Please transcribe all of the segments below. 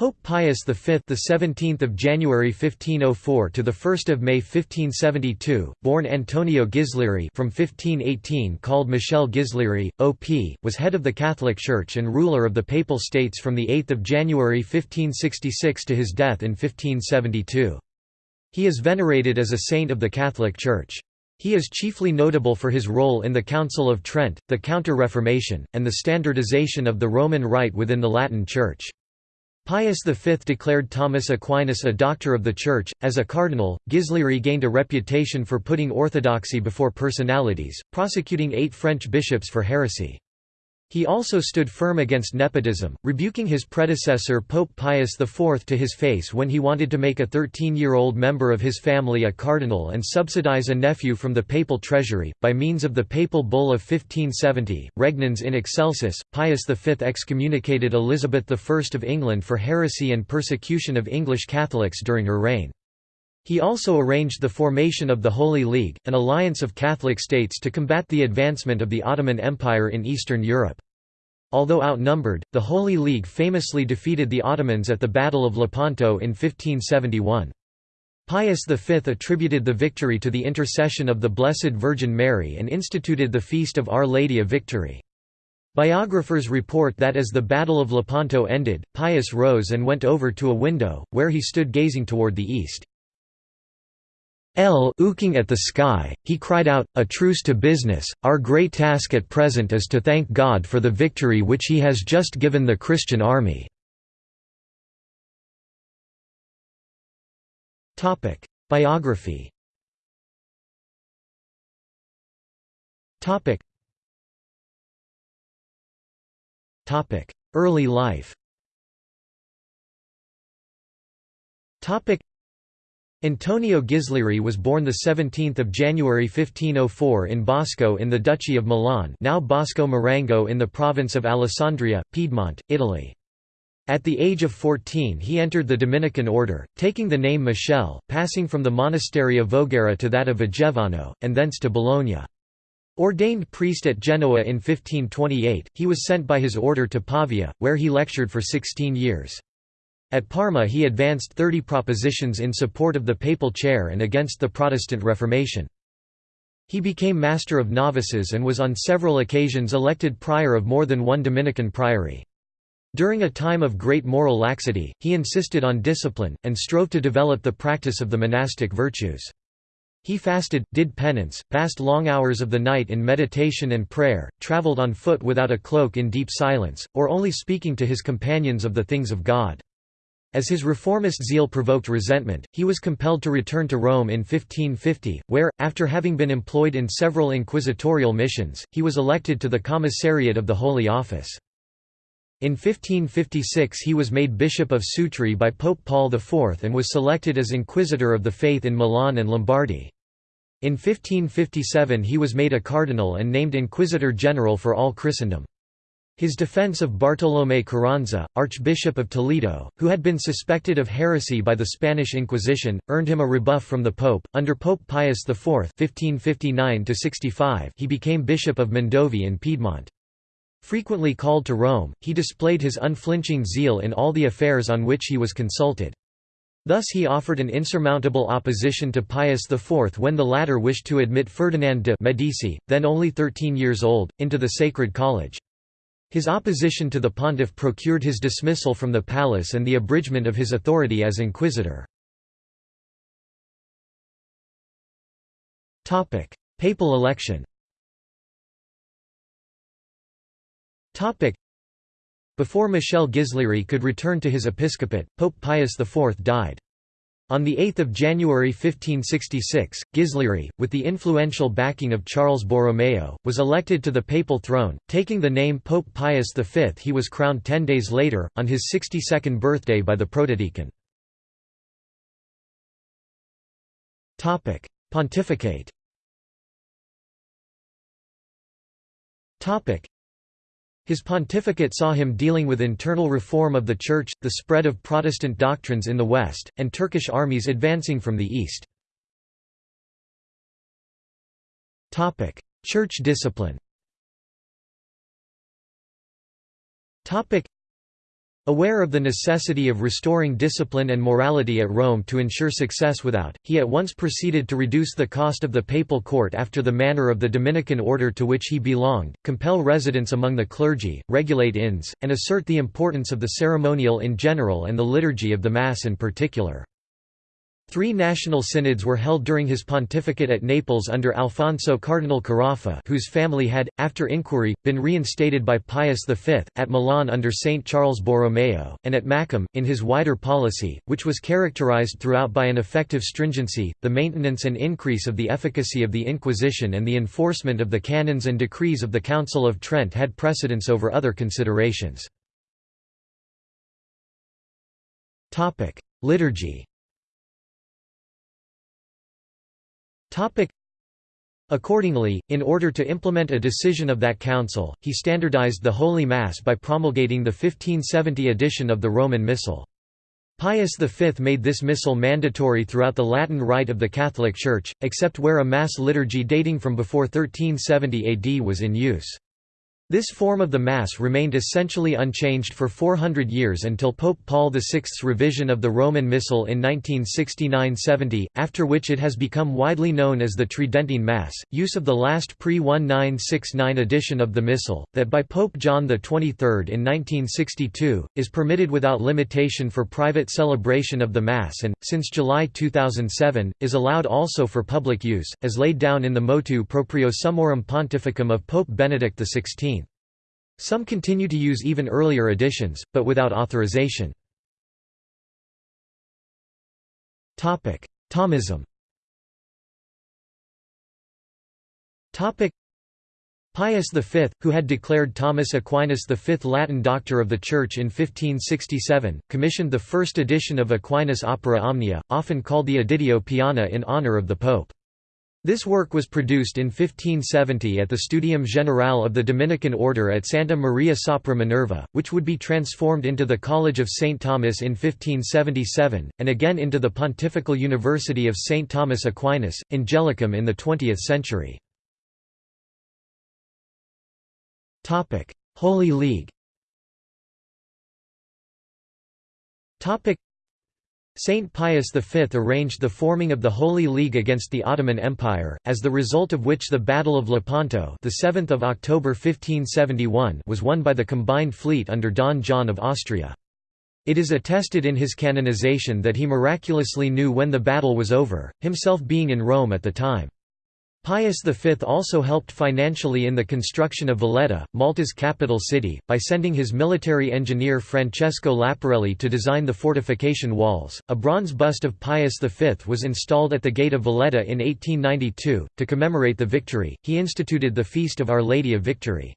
Pope Pius V, the 17th of January 1504 to the 1st of May 1572, born Antonio Ghislieri from 1518 called Michel Ghislieri, OP, was head of the Catholic Church and ruler of the Papal States from the 8th of January 1566 to his death in 1572. He is venerated as a saint of the Catholic Church. He is chiefly notable for his role in the Council of Trent, the Counter-Reformation, and the standardization of the Roman Rite within the Latin Church. Pius V declared Thomas Aquinas a doctor of the Church. As a cardinal, Ghislieri gained a reputation for putting orthodoxy before personalities, prosecuting eight French bishops for heresy. He also stood firm against nepotism, rebuking his predecessor Pope Pius IV to his face when he wanted to make a 13-year-old member of his family a cardinal and subsidize a nephew from the papal treasury. By means of the papal bull of 1570, Regnans in Excelsis, Pius V excommunicated Elizabeth I of England for heresy and persecution of English Catholics during her reign. He also arranged the formation of the Holy League, an alliance of Catholic states to combat the advancement of the Ottoman Empire in Eastern Europe. Although outnumbered, the Holy League famously defeated the Ottomans at the Battle of Lepanto in 1571. Pius V attributed the victory to the intercession of the Blessed Virgin Mary and instituted the Feast of Our Lady of Victory. Biographers report that as the Battle of Lepanto ended, Pius rose and went over to a window, where he stood gazing toward the east. L ooking at the sky, he cried out, A truce to business, our great task at present is to thank God for the victory which he has just given the Christian army." Biography. Early life Antonio Ghislieri was born 17 January 1504 in Bosco in the Duchy of Milan now Bosco Marengo in the province of Alessandria, Piedmont, Italy. At the age of 14 he entered the Dominican order, taking the name Michel, passing from the monastery of Voghera to that of Vigevano, and thence to Bologna. Ordained priest at Genoa in 1528, he was sent by his order to Pavia, where he lectured for 16 years. At Parma he advanced thirty propositions in support of the papal chair and against the Protestant Reformation. He became master of novices and was on several occasions elected prior of more than one Dominican priory. During a time of great moral laxity, he insisted on discipline, and strove to develop the practice of the monastic virtues. He fasted, did penance, passed long hours of the night in meditation and prayer, travelled on foot without a cloak in deep silence, or only speaking to his companions of the things of God. As his reformist zeal provoked resentment, he was compelled to return to Rome in 1550, where, after having been employed in several inquisitorial missions, he was elected to the commissariat of the Holy Office. In 1556 he was made Bishop of Sutri by Pope Paul IV and was selected as Inquisitor of the Faith in Milan and Lombardy. In 1557 he was made a cardinal and named Inquisitor General for all Christendom. His defense of Bartolomé Carranza, Archbishop of Toledo, who had been suspected of heresy by the Spanish Inquisition, earned him a rebuff from the Pope. Under Pope Pius IV (1559–65), he became Bishop of Mondovi in Piedmont. Frequently called to Rome, he displayed his unflinching zeal in all the affairs on which he was consulted. Thus he offered an insurmountable opposition to Pius IV when the latter wished to admit Ferdinand de' Medici, then only 13 years old, into the Sacred College. His opposition to the pontiff procured his dismissal from the palace and the abridgment of his authority as inquisitor. Papal election Before Michel Ghislieri could return to his episcopate, Pope Pius IV died. On 8 January 1566, Ghislieri, with the influential backing of Charles Borromeo, was elected to the papal throne, taking the name Pope Pius V. He was crowned ten days later, on his 62nd birthday by the protodeacon. Pontificate his pontificate saw him dealing with internal reform of the Church, the spread of Protestant doctrines in the West, and Turkish armies advancing from the East. Church discipline Aware of the necessity of restoring discipline and morality at Rome to ensure success without, he at once proceeded to reduce the cost of the papal court after the manner of the Dominican order to which he belonged, compel residence among the clergy, regulate inns, and assert the importance of the ceremonial in general and the liturgy of the Mass in particular. Three national synods were held during his pontificate at Naples under Alfonso Cardinal Carafa whose family had, after inquiry, been reinstated by Pius V, at Milan under Saint Charles Borromeo, and at Macum, in his wider policy, which was characterized throughout by an effective stringency, the maintenance and increase of the efficacy of the Inquisition and the enforcement of the canons and decrees of the Council of Trent had precedence over other considerations. Liturgy Accordingly, in order to implement a decision of that council, he standardized the Holy Mass by promulgating the 1570 edition of the Roman Missal. Pius V made this missal mandatory throughout the Latin Rite of the Catholic Church, except where a Mass liturgy dating from before 1370 AD was in use. This form of the Mass remained essentially unchanged for 400 years until Pope Paul VI's revision of the Roman Missal in 1969–70, after which it has become widely known as the Tridentine Mass. Use of the last pre-1969 edition of the Missal, that by Pope John XXIII in 1962, is permitted without limitation for private celebration of the Mass and, since July 2007, is allowed also for public use, as laid down in the Motu Proprio Summorum Pontificum of Pope Benedict XVI. Some continue to use even earlier editions, but without authorization. Thomism Pius V, who had declared Thomas Aquinas the fifth Latin doctor of the Church in 1567, commissioned the first edition of Aquinas' Opera Omnia, often called the Editio Piana in honor of the Pope. This work was produced in 1570 at the Studium Generale of the Dominican Order at Santa Maria sopra Minerva, which would be transformed into the College of St. Thomas in 1577, and again into the Pontifical University of St. Thomas Aquinas, Angelicum in the 20th century. Holy League Saint Pius V arranged the forming of the Holy League against the Ottoman Empire, as the result of which the Battle of Lepanto the 7th of October 1571 was won by the combined fleet under Don John of Austria. It is attested in his canonization that he miraculously knew when the battle was over, himself being in Rome at the time. Pius V also helped financially in the construction of Valletta, Malta's capital city, by sending his military engineer Francesco Laparelli to design the fortification walls. A bronze bust of Pius V was installed at the gate of Valletta in 1892. To commemorate the victory, he instituted the Feast of Our Lady of Victory.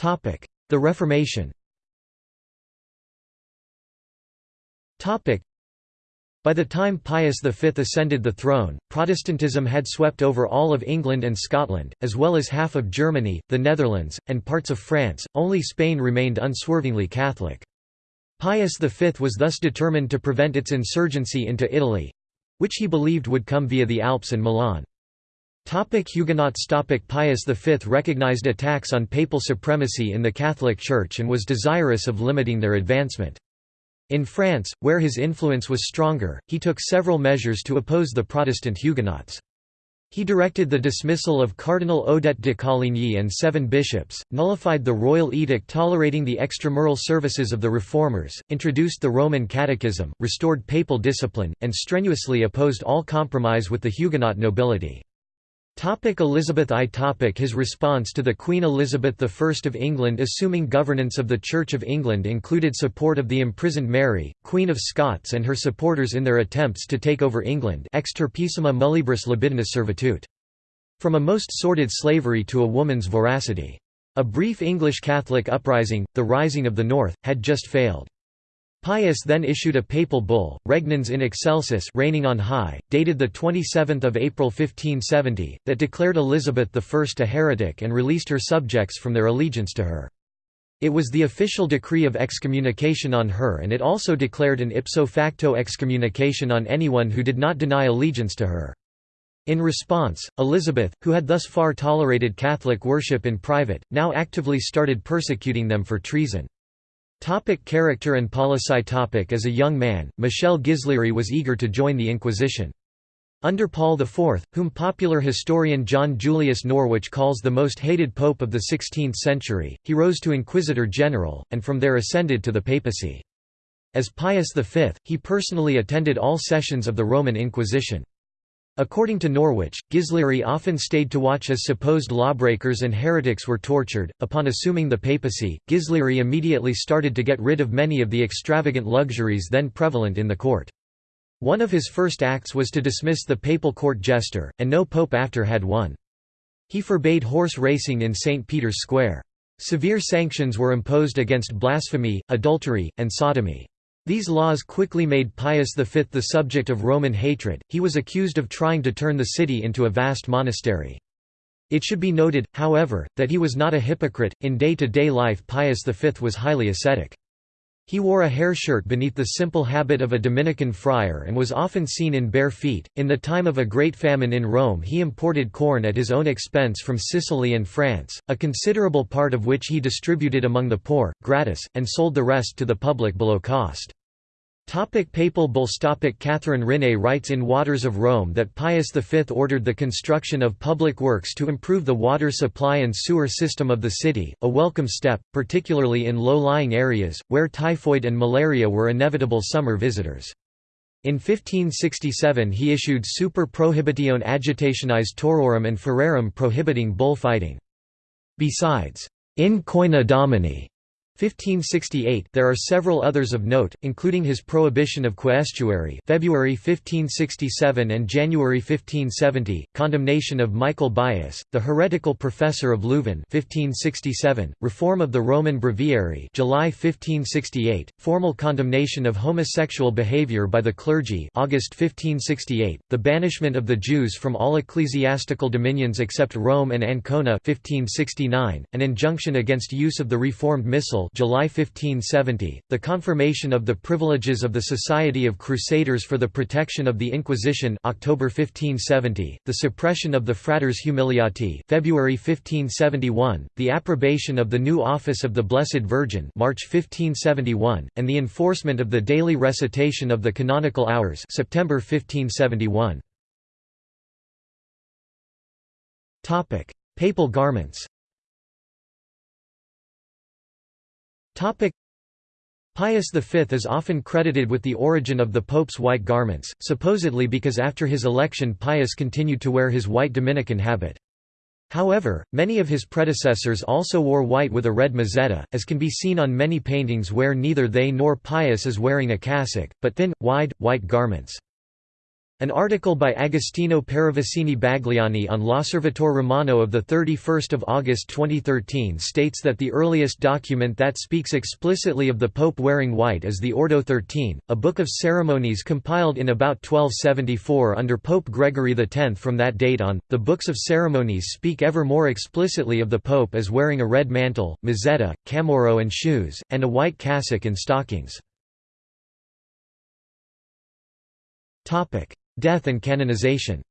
The Reformation by the time Pius V ascended the throne, Protestantism had swept over all of England and Scotland, as well as half of Germany, the Netherlands, and parts of France, only Spain remained unswervingly Catholic. Pius V was thus determined to prevent its insurgency into Italy—which he believed would come via the Alps and Milan. Topic Huguenots Topic Pius V recognized attacks on papal supremacy in the Catholic Church and was desirous of limiting their advancement. In France, where his influence was stronger, he took several measures to oppose the Protestant Huguenots. He directed the dismissal of Cardinal Odet de Coligny and seven bishops, nullified the royal edict tolerating the extramural services of the Reformers, introduced the Roman Catechism, restored papal discipline, and strenuously opposed all compromise with the Huguenot nobility. Topic Elizabeth I topic His response to the Queen Elizabeth I of England assuming governance of the Church of England included support of the imprisoned Mary, Queen of Scots and her supporters in their attempts to take over England extirpissima muliebris libidinis servitute. From a most sordid slavery to a woman's voracity. A brief English Catholic uprising, the Rising of the North, had just failed. Pius then issued a papal bull, Regnans in Excelsis reigning on high, dated 27 April 1570, that declared Elizabeth I a heretic and released her subjects from their allegiance to her. It was the official decree of excommunication on her and it also declared an ipso facto excommunication on anyone who did not deny allegiance to her. In response, Elizabeth, who had thus far tolerated Catholic worship in private, now actively started persecuting them for treason. Topic character and policy topic As a young man, Michel Ghislieri was eager to join the Inquisition. Under Paul IV, whom popular historian John Julius Norwich calls the most hated pope of the 16th century, he rose to inquisitor general, and from there ascended to the papacy. As Pius V, he personally attended all sessions of the Roman Inquisition. According to Norwich, Ghislieri often stayed to watch as supposed lawbreakers and heretics were tortured. Upon assuming the papacy, Ghislieri immediately started to get rid of many of the extravagant luxuries then prevalent in the court. One of his first acts was to dismiss the papal court jester, and no pope after had one. He forbade horse racing in St. Peter's Square. Severe sanctions were imposed against blasphemy, adultery, and sodomy. These laws quickly made Pius V the subject of Roman hatred, he was accused of trying to turn the city into a vast monastery. It should be noted, however, that he was not a hypocrite, in day-to-day -day life Pius V was highly ascetic. He wore a hair shirt beneath the simple habit of a Dominican friar and was often seen in bare feet. In the time of a great famine in Rome, he imported corn at his own expense from Sicily and France, a considerable part of which he distributed among the poor, gratis, and sold the rest to the public below cost. Topic papal bulls Topic Catherine Rinne writes in Waters of Rome that Pius V ordered the construction of public works to improve the water supply and sewer system of the city, a welcome step, particularly in low-lying areas, where typhoid and malaria were inevitable summer visitors. In 1567 he issued Super Prohibitione Agitationis Taurorum and Ferarum prohibiting bullfighting. Besides, In Coena Domini 1568 There are several others of note, including his prohibition of quaestuary February 1567 and January 1570, condemnation of Michael Baius, the heretical professor of Leuven 1567, reform of the Roman Breviary July 1568, formal condemnation of homosexual behavior by the clergy August 1568, the banishment of the Jews from all ecclesiastical dominions except Rome and Ancona 1569, an injunction against use of the Reformed Missal July 1570, the confirmation of the privileges of the Society of Crusaders for the Protection of the Inquisition October 1570, the suppression of the Fratres Humiliati February 1571, the approbation of the new office of the Blessed Virgin March 1571, and the enforcement of the daily recitation of the canonical hours September 1571. Papal garments Pius V is often credited with the origin of the Pope's white garments, supposedly because after his election Pius continued to wear his white Dominican habit. However, many of his predecessors also wore white with a red mozzetta, as can be seen on many paintings where neither they nor Pius is wearing a cassock, but thin, wide, white garments. An article by Agostino Paravicini Bagliani on L'Osservatore Romano of 31 August 2013 states that the earliest document that speaks explicitly of the Pope wearing white is the Ordo 13, a book of ceremonies compiled in about 1274 under Pope Gregory X. From that date on, the books of ceremonies speak ever more explicitly of the Pope as wearing a red mantle, mozzetta, camauro and shoes, and a white cassock and stockings. Death and canonization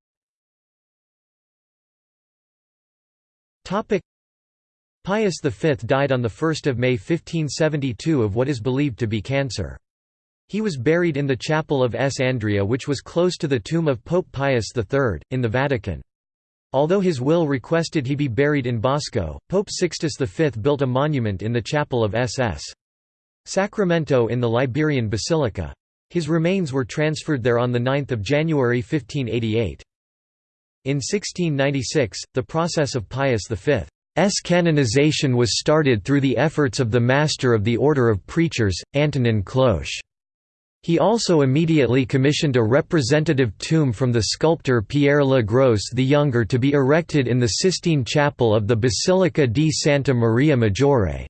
Pius V died on 1 May 1572 of what is believed to be cancer. He was buried in the chapel of S. Andrea which was close to the tomb of Pope Pius III, in the Vatican. Although his will requested he be buried in Bosco, Pope Sixtus V built a monument in the chapel of SS. Sacramento in the Liberian Basilica. His remains were transferred there on 9 January 1588. In 1696, the process of Pius V's canonization was started through the efforts of the Master of the Order of Preachers, Antonin Cloche. He also immediately commissioned a representative tomb from the sculptor Pierre Le Gros the Younger to be erected in the Sistine Chapel of the Basilica di Santa Maria Maggiore.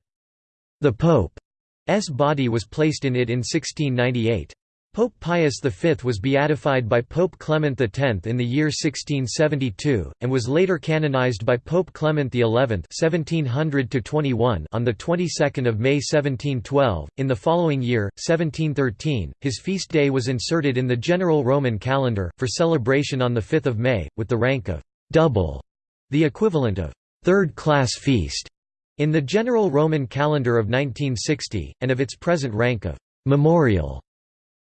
The Pope's body was placed in it in 1698. Pope Pius V was beatified by Pope Clement X in the year 1672, and was later canonized by Pope Clement XI (1700–21) on the 22nd of May 1712. In the following year, 1713, his feast day was inserted in the general Roman calendar for celebration on the 5th of May, with the rank of double, the equivalent of third-class feast, in the general Roman calendar of 1960, and of its present rank of memorial.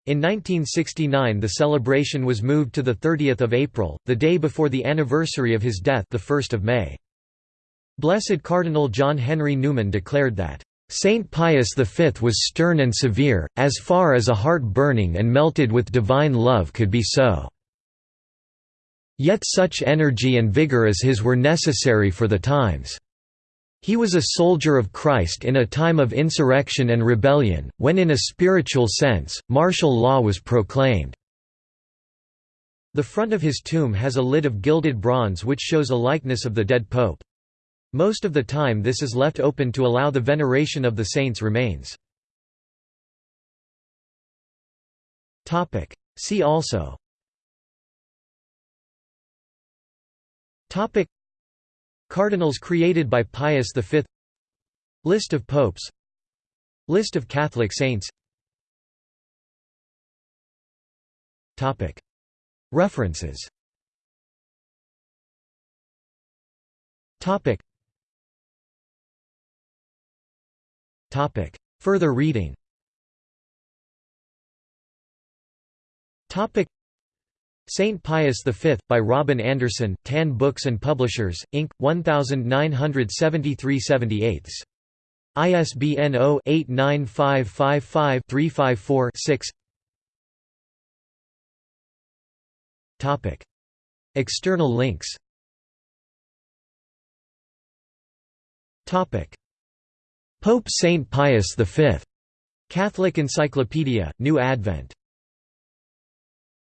In 1969 the celebration was moved to 30 April, the day before the anniversary of his death 1 May. Blessed Cardinal John Henry Newman declared that, "...Saint Pius V was stern and severe, as far as a heart burning and melted with divine love could be so. Yet such energy and vigour as his were necessary for the times." He was a soldier of Christ in a time of insurrection and rebellion, when in a spiritual sense, martial law was proclaimed. The front of his tomb has a lid of gilded bronze which shows a likeness of the dead pope. Most of the time this is left open to allow the veneration of the saint's remains. See also Cardinals created by Pius V. List of popes. List of Catholic saints. References. Further reading Saint Pius V, by Robin Anderson, Tan Books and Publishers, Inc., 1973 78 ISBN 0-89555-354-6 External links. Pope Saint Pius V. Catholic Encyclopedia, New Advent